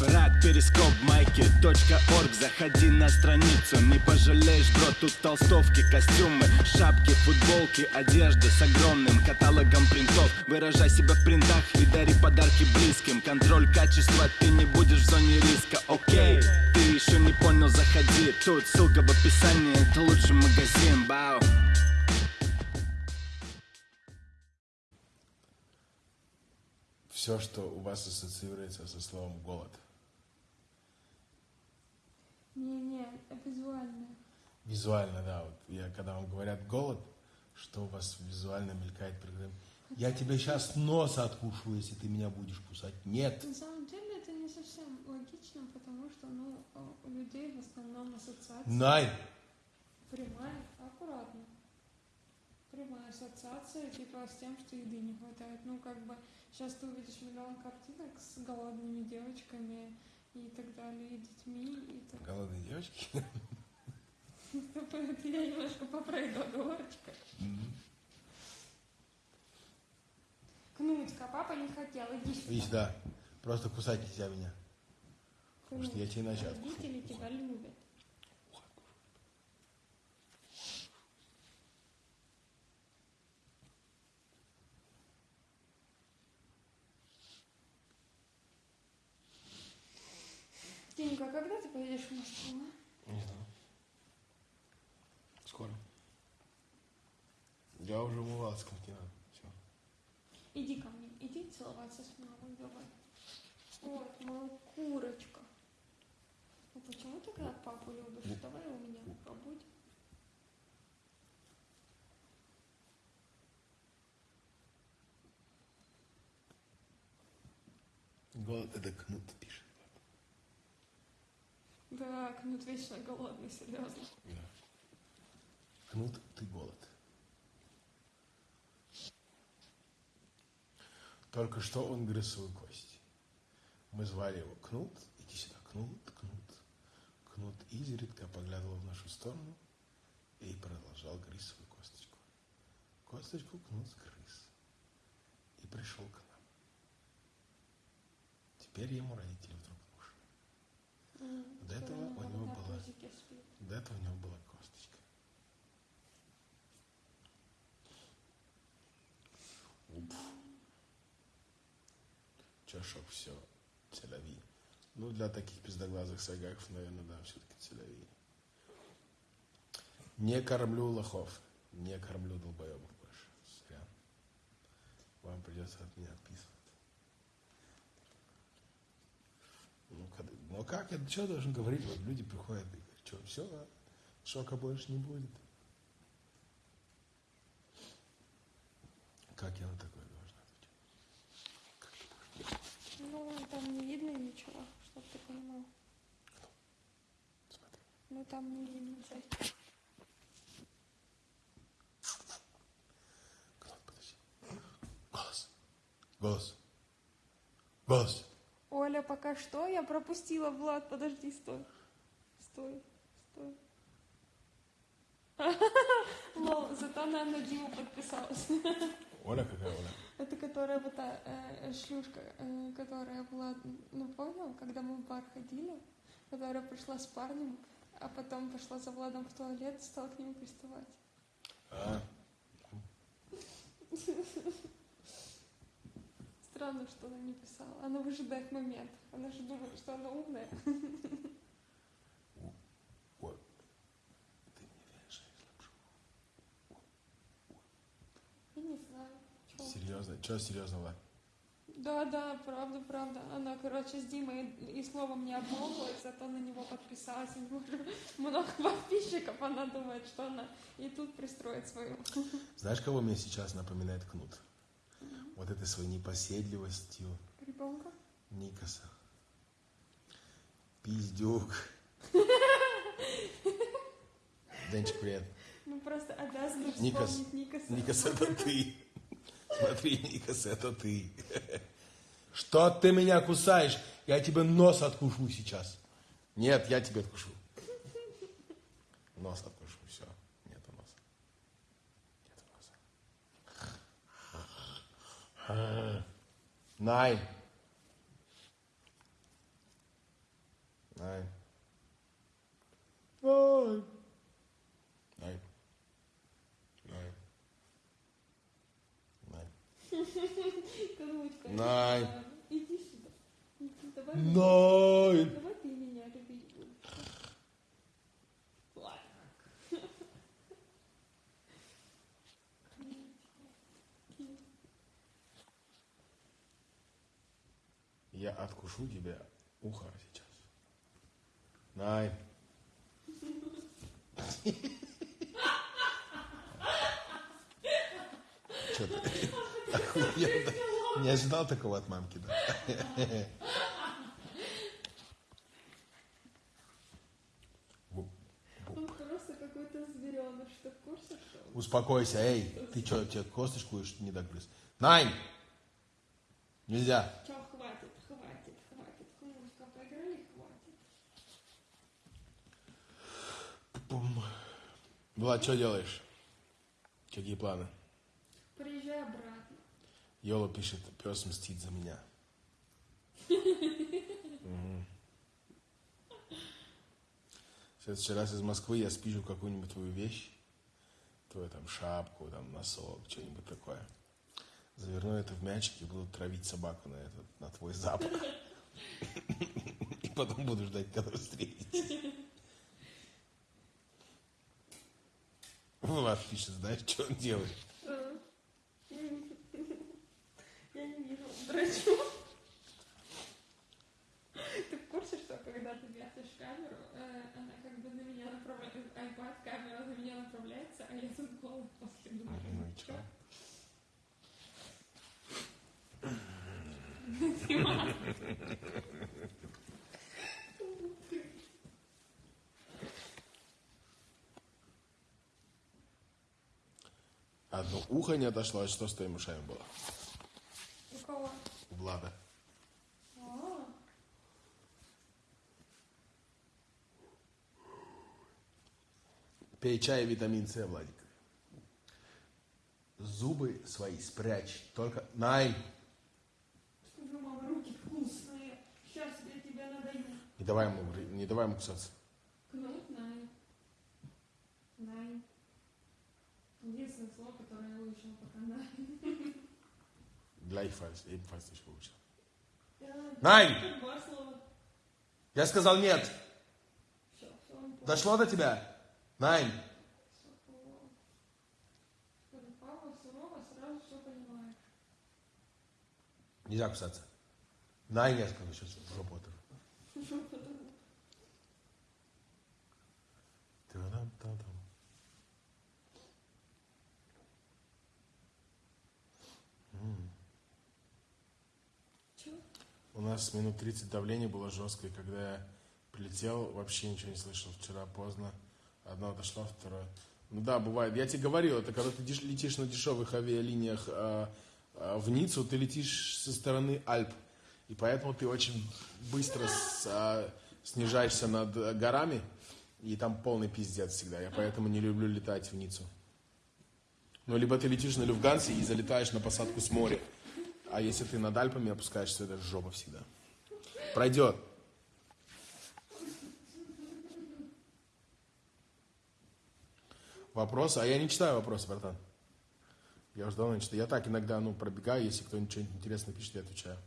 Рад перископ майки .орг. Заходи на страницу, не пожалеешь, бро Тут толстовки, костюмы, шапки, футболки Одежда с огромным каталогом принтов. Выражай себя в принтах и дари подарки близким. Контроль качества, ты не будешь в зоне риска, окей Ты еще не понял, заходи. Тут ссылка в описании, это лучший магазин, бау Все, что у вас ассоциируется со словом голод. Не-не, визуально. Визуально, да. Вот я, когда вам говорят голод, что у вас визуально мелькает перед глазами? Я тебе сейчас носа откушу, если ты меня будешь кусать. Нет. На самом деле это не совсем логично, потому что ну, у людей в основном ассоциация Най! прямая, аккуратно. Прямая ассоциация типа с тем, что еды не хватает. Ну как бы сейчас ты увидишь миллион картинок с голодными девочками и так далее, и детьми, и так Голодные девочки. Это я немножко поправила оговорочка. Кнутька, папа не хотел, иди. Иди сюда. Просто кусать нельзя меня. Потому что я тебе иначе. Родители тебя любят. Тинька, а когда ты поедешь в Москву? а? Не знаю. Скоро. Я уже умывался, как не надо. Все. Иди ко мне, иди целоваться с мамой, давай. Вот, моя курочка. А почему ты когда папу любишь? Давай у меня побудь. Голод это кнут пишет. Да, Кнут вечно голодный, серьезно. Да. Кнут, ты голод. Только что он грыз свою кость. Мы звали его Кнут. Иди сюда, Кнут, Кнут. Кнут изредка поглядывал в нашу сторону и продолжал грызть свою косточку. Косточку Кнут сгрыз и пришел к нам. Теперь ему родители вдруг. До этого у него была-. До этого у него была косточка. Уп. Чашок все. Целяви. Ну, для таких пиздоглазых сайгаков, наверное, да, все-таки целяви. Не кормлю лохов. Не кормлю долбоебов больше. Зря. Вам придется от меня отписываться. Ну, ну как, я что должен говорить? Вот люди приходят и говорят, что, все, шока больше не будет. Как я на такое должен отвечать? Ну, там не видно ничего, чтоб ты понимал. Смотри. Ну, там не видно. подожди. Голос. Голос. Голос. Оля, пока что я пропустила, Влад, подожди, стой. Стой, стой. Лол, зато она на Диму подписалась. Оля какая Оля? Это которая вот та э, шлюшка, э, которая была, ну понял, когда мы в бар ходили, которая пришла с парнем, а потом пошла за Владом в туалет, стала к нему приставать. А, Странно, что она не писала. Она выжидает момент. Она же думает, что она умная. Лапшу. Я не знаю. чё. Серьезно? Что серьезного? Да, да, правда, правда. Она, короче, с Димой и словом не обмолвилась, зато на него подписалась. У него много подписчиков, она думает, что она и тут пристроит свою. Знаешь, кого мне сейчас напоминает Кнут? Вот этой своей непоседливостью Ребенка? Никаса. Пиздюк. Денчик, привет. Ну просто обязана Никас. Никаса. Никас, это ты. Смотри, Никас, это ты. Что ты меня кусаешь? Я тебе нос откушу сейчас. Нет, я тебе откушу. Нос откушу, все. Нету носа. Нету носа. Най. Nein. Nein. Nein. Nein. Nein. Конучка. Най. Иди сюда. Иди, давай. Nein. Давай ты меня любить будешь. Ладно. Я откушу тебе ухо сейчас. Nein. Что ты? Охуенно. Не ожидал такого от мамки, да? Успокойся, эй, ты что, тебе косточку не догрыз? Найн! Нельзя. Чё, хватит, хватит, хватит. Конучка, поиграли, хватит. Пум. Влад, что делаешь? Какие планы? Приезжай обратно. Йола пишет, пес мстит за меня. В следующий раз из Москвы я спижу какую-нибудь твою вещь, твою там шапку, там носок, что-нибудь такое. Заверну это в мячик и буду травить собаку на этот, на твой запах. И потом буду ждать, когда вы встретитесь. Влад пишет, знаешь, что он делает? Я не вижу. Дрочу. Ты в курсе, что когда ты вертишь камеру, э, она как бы на меня направляется, iPad, камера на меня направляется, а я тут голый после думаю. Ну и чё? Одно ухо не отошло, а что с твоими ушами было? У кого? У Влада. А, Пей чай витамин С, Владик. Зубы свои спрячь. Только... Най! скажи, мама, руки вкусные. Сейчас я тебя надаю. Не давай ему, не давай ему кусаться. Кнут най. Най. Единственное слово, которое я выучила пока най. Gleichfalls, ebenfalls nicht Най! Два слова. Я сказал нет. Дошло до тебя? Понимаешь. Нельзя кусаться. Найн, я сказал, сейчас в жопу оторву. Та-дам-та-дам. Чё? У нас минут 30 давление было жесткое, когда я прилетел, вообще ничего не слышал. Вчера поздно. Одна дошла, вторая. Ну да, бывает. Я тебе говорил, это когда ты летишь на дешевых авиалиниях а, а, в Ниццу, ты летишь со стороны Альп. И поэтому ты очень быстро с- а, снижаешься над горами, и там полный пиздец всегда. Я поэтому не люблю летать в Ниццу. Ну, либо ты летишь на Люфгансе и залетаешь на посадку с моря. А если ты над Альпами опускаешься, это жопа всегда. Пройдет. Вопросы? А я не читаю вопросы, братан. Я уже давно не читаю. Я так иногда, ну, пробегаю, если кто-нибудь что-нибудь интересное пишет, я отвечаю.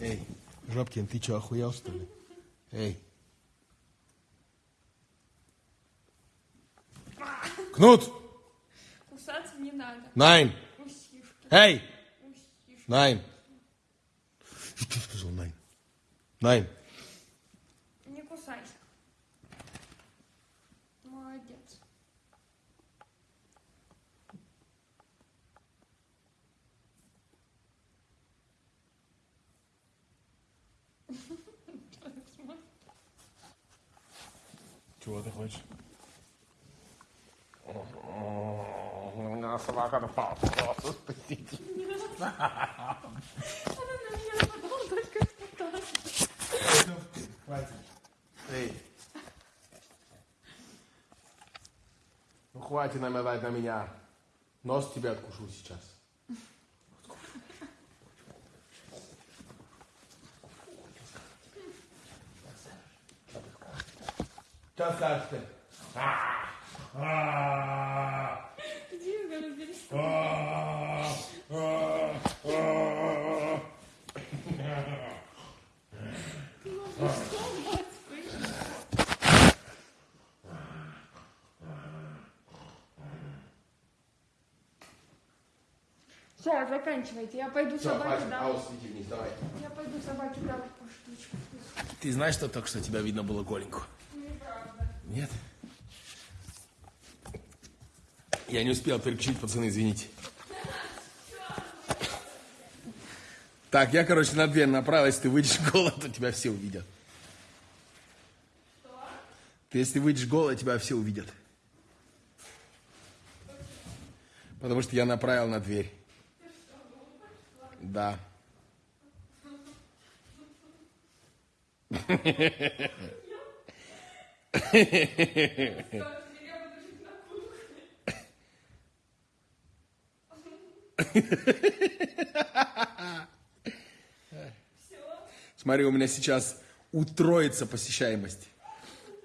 Эй, Жопкин, ты что, охуел, что ли? Эй. Кнут! Кусаться не надо. Найн! Усишки. Эй! Усишки. Найн! Что ты сказал, Найн? Найн! Чего ты хочешь? Собака напала. Спасите. Она на меня напала только что. Хватит. Эй. Ну хватит наметать на меня. Нос тебе откушу сейчас. Что скажешь ты? Иди, говорю, перестань. Все, заканчивайте. Я пойду Все, собаке хватит. дам. Аус, иди вниз, давай. Я пойду собаке дам по штучку. Ты знаешь, что только что тебя видно было голенькую? Нет? Я не успел переключить, пацаны, извините. Так, я, короче, на дверь направо, если ты выйдешь голо, то тебя все увидят. Ты, если выйдешь голо, тебя все увидят. Потому что я направил на дверь. Да. Смотри, у меня сейчас утроится посещаемость.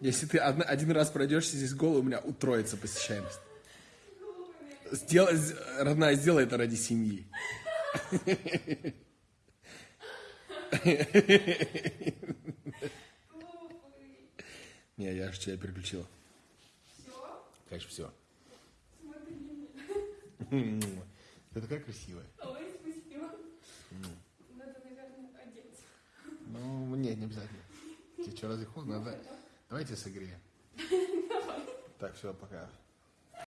Если ты одна- один раз пройдешься здесь голый, у меня утроится посещаемость. Сделай, родная, сделай это ради семьи. Не, я же тебя переключила. Все? Конечно, все. Смотри меня. Ты такая красивая. Ой, спасибо. Надо, наверное, одеться. Ну, нет, не обязательно. Тебе что, разве холодно? Давайте согреем. Так, все, пока.